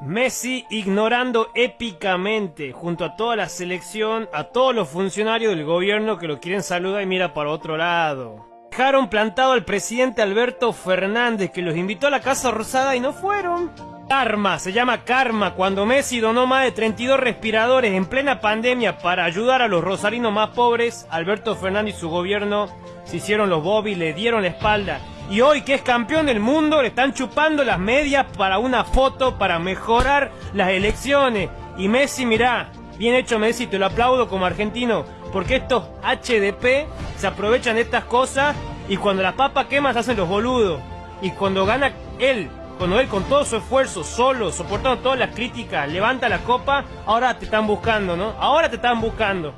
Messi ignorando épicamente junto a toda la selección a todos los funcionarios del gobierno que lo quieren saludar y mira para otro lado. Dejaron plantado al presidente Alberto Fernández que los invitó a la Casa Rosada y no fueron. Karma, se llama karma, cuando Messi donó más de 32 respiradores en plena pandemia para ayudar a los rosarinos más pobres, Alberto Fernández y su gobierno se hicieron los bobby, le dieron la espalda. Y hoy que es campeón del mundo le están chupando las medias para una foto para mejorar las elecciones. Y Messi, mirá, bien hecho Messi, te lo aplaudo como argentino, porque estos HDP se aprovechan de estas cosas y cuando las papas queman hacen los boludos. Y cuando gana él cuando él con todo su esfuerzo, solo, soportando todas las críticas, levanta la copa, ahora te están buscando, ¿no? Ahora te están buscando.